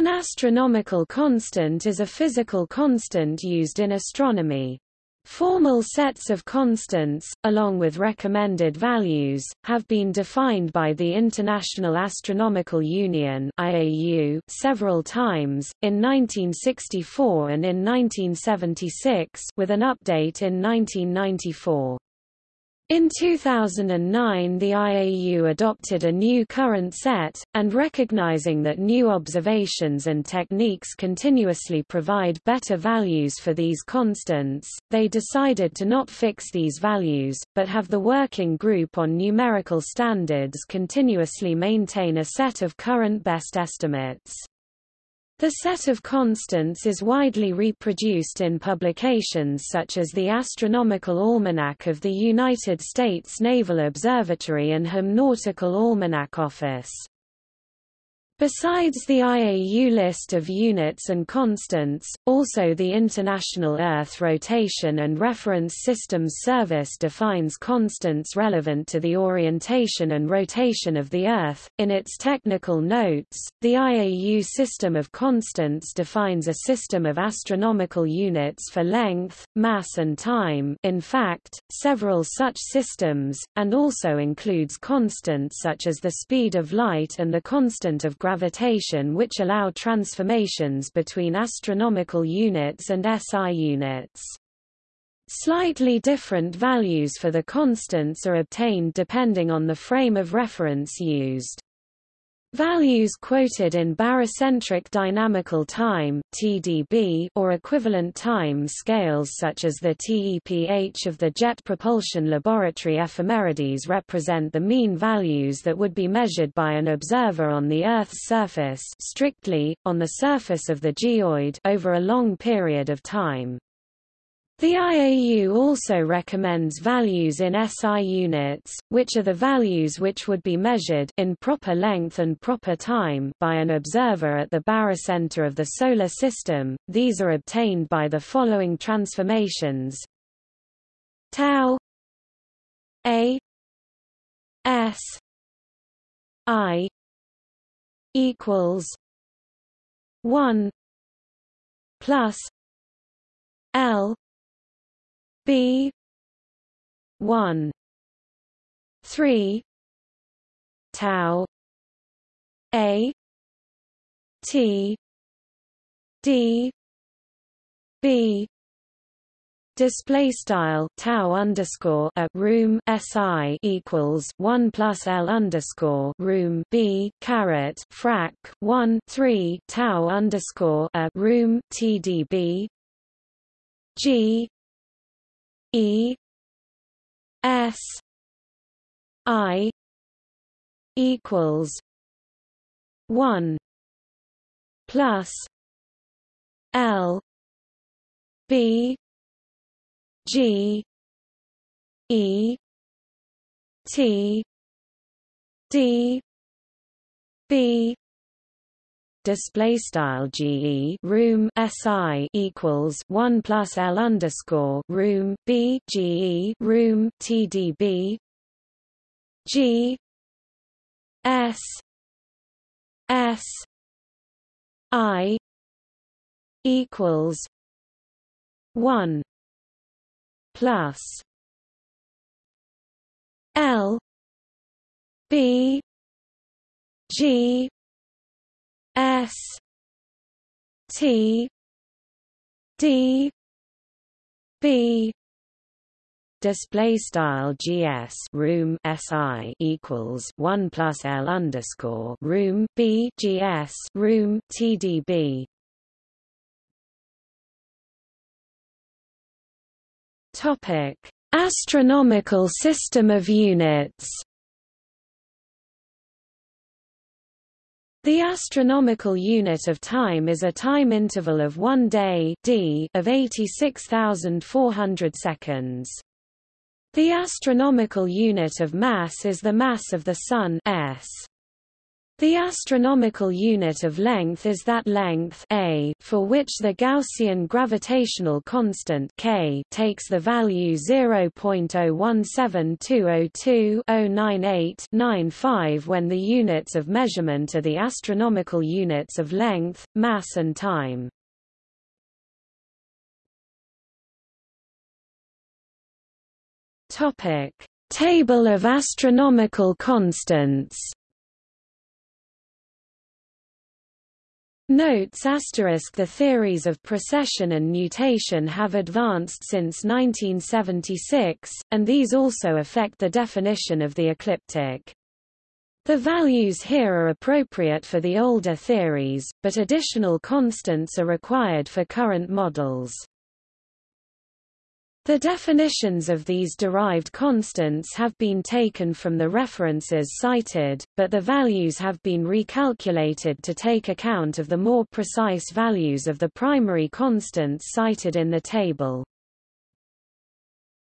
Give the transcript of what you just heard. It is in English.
An astronomical constant is a physical constant used in astronomy. Formal sets of constants, along with recommended values, have been defined by the International Astronomical Union (IAU) several times, in 1964 and in 1976, with an update in 1994. In 2009 the IAU adopted a new current set, and recognizing that new observations and techniques continuously provide better values for these constants, they decided to not fix these values, but have the Working Group on Numerical Standards continuously maintain a set of current best estimates. The set of constants is widely reproduced in publications such as the Astronomical Almanac of the United States Naval Observatory and Home Nautical Almanac Office. Besides the IAU list of units and constants, also the International Earth Rotation and Reference Systems Service defines constants relevant to the orientation and rotation of the Earth. In its technical notes, the IAU system of constants defines a system of astronomical units for length, mass and time in fact, several such systems, and also includes constants such as the speed of light and the constant of gravity gravitation which allow transformations between astronomical units and SI units. Slightly different values for the constants are obtained depending on the frame of reference used. Values quoted in barycentric dynamical time (TDB) or equivalent time scales such as the TEPH of the Jet Propulsion Laboratory ephemerides represent the mean values that would be measured by an observer on the Earth's surface strictly, on the surface of the geoid over a long period of time. The IAU also recommends values in SI units, which are the values which would be measured in proper length and proper time by an observer at the barycenter of the Solar System. These are obtained by the following transformations tau a s i equals 1 plus l B one three tau A T D B Display style tau underscore a room si equals one plus l underscore room b caret frac one three tau underscore a room tdb g E S I equals one plus L B G E T D B display style GE room SI equals 1 plus L underscore room B GE room TDB G S S I equals 1 plus L B G S T D B display style gs room si equals 1 plus l underscore room b gs room tdb topic astronomical system of units The astronomical unit of time is a time interval of one day d of 86,400 seconds. The astronomical unit of mass is the mass of the Sun s. The astronomical unit of length is that length a for which the Gaussian gravitational constant k takes the value 0.017202-098-95 when the units of measurement are the astronomical units of length, mass and time. Topic: Table of astronomical constants. Notes asterisk The theories of precession and nutation have advanced since 1976, and these also affect the definition of the ecliptic. The values here are appropriate for the older theories, but additional constants are required for current models. The definitions of these derived constants have been taken from the references cited, but the values have been recalculated to take account of the more precise values of the primary constants cited in the table.